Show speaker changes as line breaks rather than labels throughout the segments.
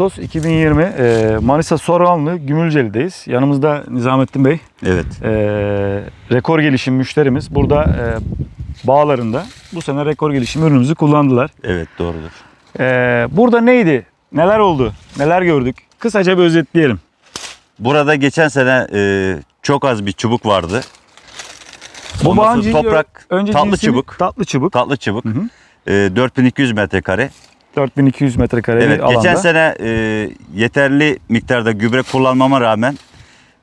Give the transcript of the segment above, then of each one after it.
Ağustos 2020 e, Manisa Soranlı Gümülceli'deyiz. Yanımızda Nizamettin Bey.
Evet.
E, rekor gelişim müşterimiz. Burada e, bağlarında bu sene rekor gelişim ürünümüzü kullandılar.
Evet doğrudur.
E, burada neydi? Neler oldu? Neler gördük? Kısaca bir özetleyelim.
Burada geçen sene e, çok az bir çubuk vardı.
Bu bağın
toprak
önce
tatlı
cinsini-
çubuk.
Tatlı çubuk.
Tatlı çubuk.
Hı hı.
E, 4200 metrekare.
4200 metrekare
Evet
bir alanda.
geçen sene e, yeterli miktarda gübre kullanmama rağmen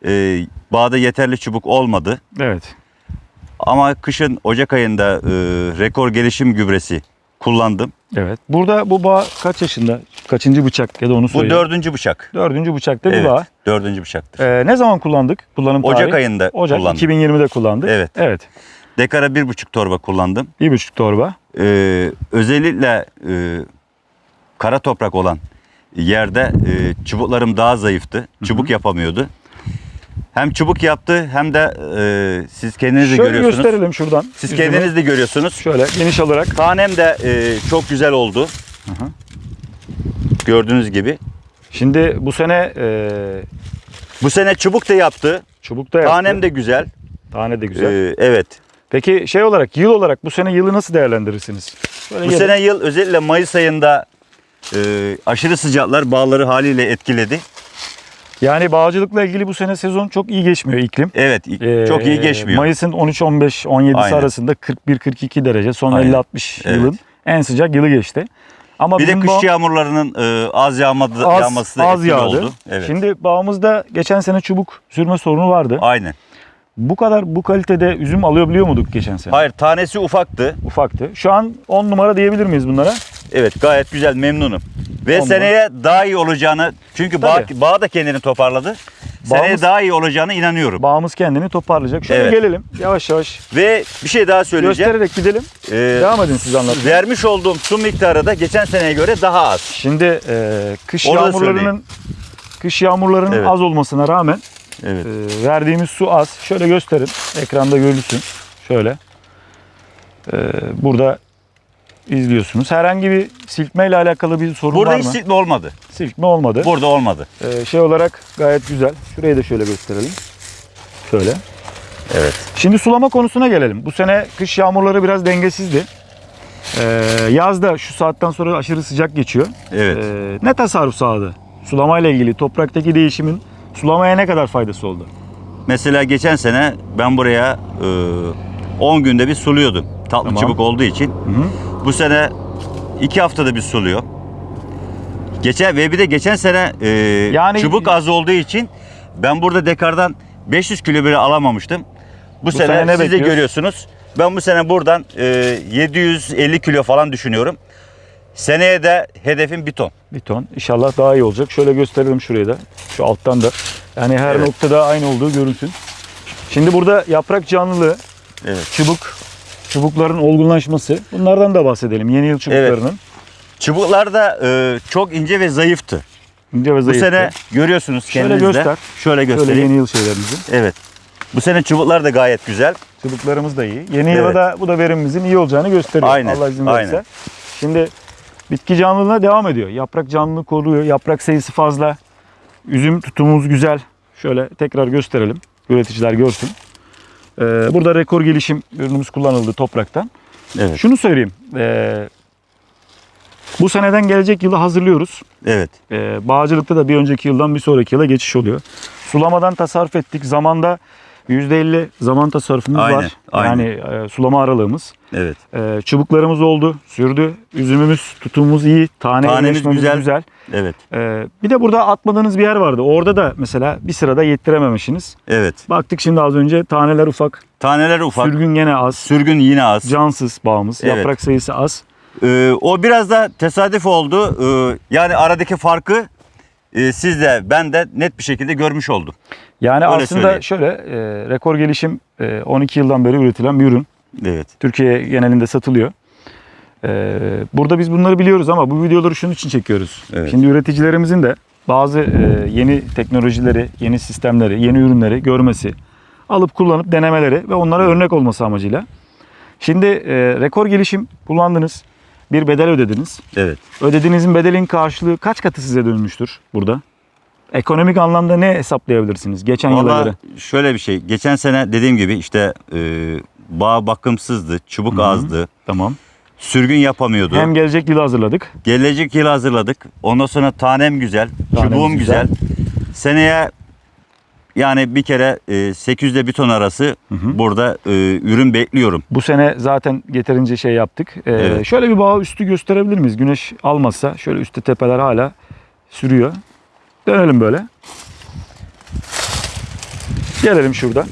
e, bağda yeterli çubuk olmadı.
Evet.
Ama kışın Ocak ayında e, rekor gelişim gübresi kullandım.
Evet. Burada bu bağ kaç yaşında? Kaçıncı bıçak ya da onu
Bu
söyle.
dördüncü bıçak.
Dördüncü bıçakta
Evet
bağ.
dördüncü bıçaktır.
Ee, ne zaman kullandık? Kullanım
Ocak
tarihi?
ayında
Ocak
kullandım.
2020'de kullandık.
Evet.
Evet.
Dekara bir buçuk torba kullandım.
Bir buçuk torba.
Ee, özellikle e, kara toprak olan yerde e, çubuklarım daha zayıftı. Çubuk yapamıyordu. Hem çubuk yaptı hem de e, siz kendiniz de
Şöyle
görüyorsunuz.
gösterelim şuradan.
Siz
Yüzünü.
kendiniz de görüyorsunuz.
Şöyle geniş alarak.
Tanem de e, çok güzel oldu.
hı.
Gördüğünüz gibi.
Şimdi bu sene e,
Bu sene çubuk da yaptı.
çubukta yaptı.
Tanem de güzel.
Tane de güzel.
Ee, evet.
Peki şey olarak yıl olarak bu sene yılı nasıl değerlendirirsiniz? Şöyle
Bu
gelin.
sene yıl özellikle Mayıs ayında e, aşırı sıcaklar bağları haliyle etkiledi.
Yani bağcılıkla ilgili bu sene sezon çok iyi geçmiyor iklim.
Evet
Ee,
çok iyi geçmiyor.
Mayıs'ın 13-15, 17'si
Aynen.
arasında 41-42 derece. Son
Aynen.
50-60
Evet.
yılın en sıcak yılı geçti. Ama
Bir de kış
bağ-
yağmurlarının e, az yağmadı,
az,
yağması da
az yağdı.
oldu. Evet.
Şimdi bağımızda geçen sene çubuk sürme sorunu vardı.
Aynen.
Bu kadar bu kalitede üzüm alabiliyor muyduk geçen sene?
Hayır tanesi ufaktı.
Ufaktı. Şu an 10 numara diyebilir miyiz bunlara?
Evet gayet güzel memnunum. Ve seneye daha iyi olacağını çünkü bağ, bağ da kendini toparladı. Seneye
Bağımız-
daha iyi olacağını inanıyorum.
Bağımız kendini toparlayacak. Şöyle
Evet.
gelelim yavaş yavaş
Ve bir şey daha söyleyeceğim.
göstererek gidelim.
Ee,
Devam edin siz anlatmaya.
vermiş olduğum su miktarı da geçen seneye göre daha az.
Şimdi e, kış yağmurlarının kış yağmurlarının
Evet.
az olmasına rağmen
Evet.
e, verdiğimiz su az. Şöyle gösterin. Ekranda görülsün. Şöyle. E, burada izliyorsunuz. Herhangi bir silkme ile alakalı bir sorun
Burada
var
hiç
mı?
silme olmadı.
Silkme olmadı.
Burada olmadı.
E, şey olarak gayet güzel. Şurayı da şöyle gösterelim. Şöyle.
Evet.
Şimdi sulama konusuna gelelim. Bu sene kış yağmurları biraz dengesizdi. Ee, yazda şu saatten sonra aşırı sıcak geçiyor.
Evet.
Ee, ne tasarruf sağladı? Sulamayla ilgili topraktaki değişimin sulamaya ne kadar faydası oldu?
Mesela geçen sene ben buraya e, 10 günde bir suluyordum. Tatlı
Tamam.
çubuk olduğu için. Bu sene 2 haftada bir suluyor. Geçen ve bir de geçen sene e,
Yani-
çubuk az olduğu için ben burada dekardan 500 kilo bile alamamıştım. Bu,
sene
sene,
ne
siz de görüyorsunuz. Ben bu sene buradan e, 750 kilo falan düşünüyorum. Seneye de hedefim bir ton.
Bir ton. İnşallah daha iyi olacak. Şöyle gösterelim şurayı da. Şu alttan da. Yani her
Evet.
noktada aynı olduğu görünsün. Şimdi burada yaprak canlılığı,
Evet.
çubuk, çubukların olgunlaşması. Bunlardan da bahsedelim. Yeni yıl çubuklarının.
Çubuklar da e, çok ince ve zayıftı.
İnce ve
Bu
zayıf.
sene görüyorsunuz
Şöyle
kendinizde.
göster.
Şöyle göstereyim.
Şöyle yeni yıl şeylerimizi.
Evet. Bu sene çubuklar da gayet güzel.
Çubuklarımız da iyi. Yeni yıla
Evet.
da bu da verimimizin iyi olacağını gösteriyor.
Aynen,
Allah izin verirse.
aynen.
Şimdi bitki canlılığına devam ediyor. Yaprak canlılığı koruyor. Yaprak sayısı fazla. Üzüm tutumumuz güzel. Şöyle tekrar gösterelim. Üreticiler görsün. Ee, burada rekor gelişim ürünümüz kullanıldı topraktan.
Evet.
Şunu söyleyeyim. Ee, bu seneden gelecek yılı hazırlıyoruz.
Evet.
Ee, bağcılıkta da bir önceki yıldan bir sonraki yıla geçiş oluyor. Sulamadan tasarruf ettik. Zamanda %50 zaman tasarrufumuz
Aynen,
var.
aynen.
Yani e, sulama aralığımız.
Evet.
Ee, çubuklarımız oldu, sürdü. Üzümümüz, tutumumuz iyi. Tane
Tanemiz güzel.
güzel.
Evet.
Ee, bir de burada atmadığınız bir yer vardı. Orada da mesela bir sırada yettirememişsiniz.
Evet.
Baktık şimdi az önce taneler ufak,
Taneler ufak.
sürgün gene az,
Sürgün yine az.
cansız bağımız,
Evet.
yaprak sayısı az.
Ee, o biraz da tesadüf oldu. Ee, yani aradaki farkı e, siz de ben de net bir şekilde görmüş oldum.
Yani
Öyle
aslında
söyleyeyim.
şöyle e, rekor gelişim e, 12 yıldan beri üretilen bir ürün.
Evet.
Türkiye genelinde satılıyor. Ee, burada biz bunları biliyoruz ama bu videoları şunun için çekiyoruz.
Evet.
Şimdi üreticilerimizin de bazı e, yeni teknolojileri, yeni sistemleri, yeni ürünleri görmesi, alıp kullanıp denemeleri ve onlara örnek olması amacıyla. Şimdi e, rekor gelişim kullandınız. Bir bedel ödediniz.
Evet.
Ödediğinizin bedelin karşılığı kaç katı size dönmüştür burada? Ekonomik anlamda ne hesaplayabilirsiniz geçen yıla
Valla
göre?
şöyle bir şey. Geçen sene dediğim gibi işte e, bağ bakımsızdı, çubuk azdı,
Tamam.
sürgün yapamıyordu.
Hem gelecek yılı hazırladık.
Gelecek yıl hazırladık. Ondan sonra tanem güzel,
Tanem
çubuğum
güzel.
güzel. Seneye yani bir kere e, 800 ile bir ton arası burada e, ürün bekliyorum.
Bu sene zaten yeterince şey yaptık. Ee,
Evet.
Şöyle bir bağ üstü gösterebilir miyiz? Güneş almazsa şöyle üstte tepeler hala sürüyor. Dönelim böyle. Gelelim şurada.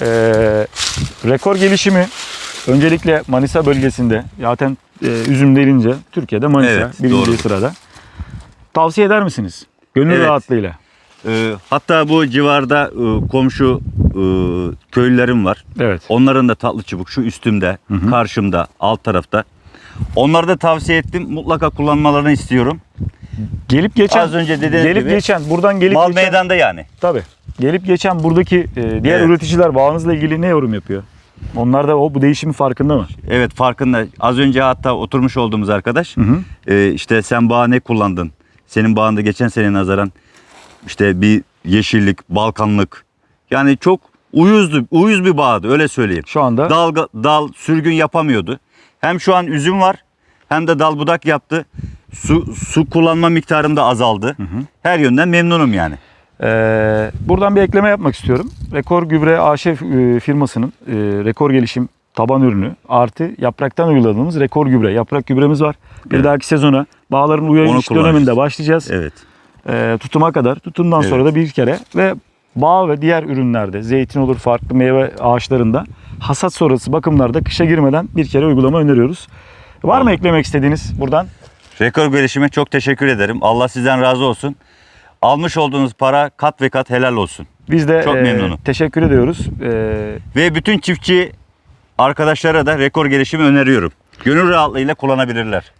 Ee, rekor gelişimi öncelikle Manisa bölgesinde zaten e, üzüm denince Türkiye'de Manisa
Evet,
birinci
doğru.
sırada. Tavsiye eder misiniz? Gönül
Evet.
rahatlığıyla.
E, hatta bu civarda e, komşu e, köylülerim var.
Evet.
Onların da tatlı çubuk şu üstümde, karşımda, alt tarafta. Onları da tavsiye ettim. Mutlaka kullanmalarını istiyorum.
Gelip geçen
Az önce dediğiniz
gelip
gibi
geçen buradan gelip
Mal
geçen
meydanda yani.
Tabii. Gelip geçen buradaki e, diğer
Evet.
üreticiler bağınızla ilgili ne yorum yapıyor? Onlar da o bu değişimin farkında mı?
Evet farkında. Az önce hatta oturmuş olduğumuz arkadaş
hı.
e, işte sen bağ ne kullandın? Senin bağında geçen sene nazaran işte bir yeşillik, balkanlık. Yani çok uyuzdu, uyuz bir bağdı öyle söyleyeyim.
Şu anda
Dal, dal sürgün yapamıyordu. Hem şu an üzüm var hem de dal budak yaptı. Su, su kullanma miktarım da azaldı. Her yönden memnunum yani.
e, buradan bir ekleme yapmak istiyorum. Rekor Gübre AŞ e, firmasının e, rekor gelişim taban ürünü artı yapraktan uyguladığımız rekor gübre. Yaprak gübremiz var. Bir
Evet.
dahaki sezona bağların uyarı döneminde başlayacağız.
Evet.
E, tutuma kadar. Tutumdan
Evet.
sonra da bir kere ve bağ ve diğer ürünlerde zeytin olur farklı meyve ağaçlarında hasat sonrası bakımlarda kışa girmeden bir kere uygulama öneriyoruz. Var mı
Tamam.
eklemek istediğiniz buradan?
Rekor gelişime çok teşekkür ederim. Allah sizden razı olsun. Almış olduğunuz para kat ve kat helal olsun.
Biz de
Çok
e,
memnunum.
teşekkür ediyoruz. E,
Ve bütün çiftçi arkadaşlara da rekor gelişimi öneriyorum. Gönül rahatlığıyla kullanabilirler.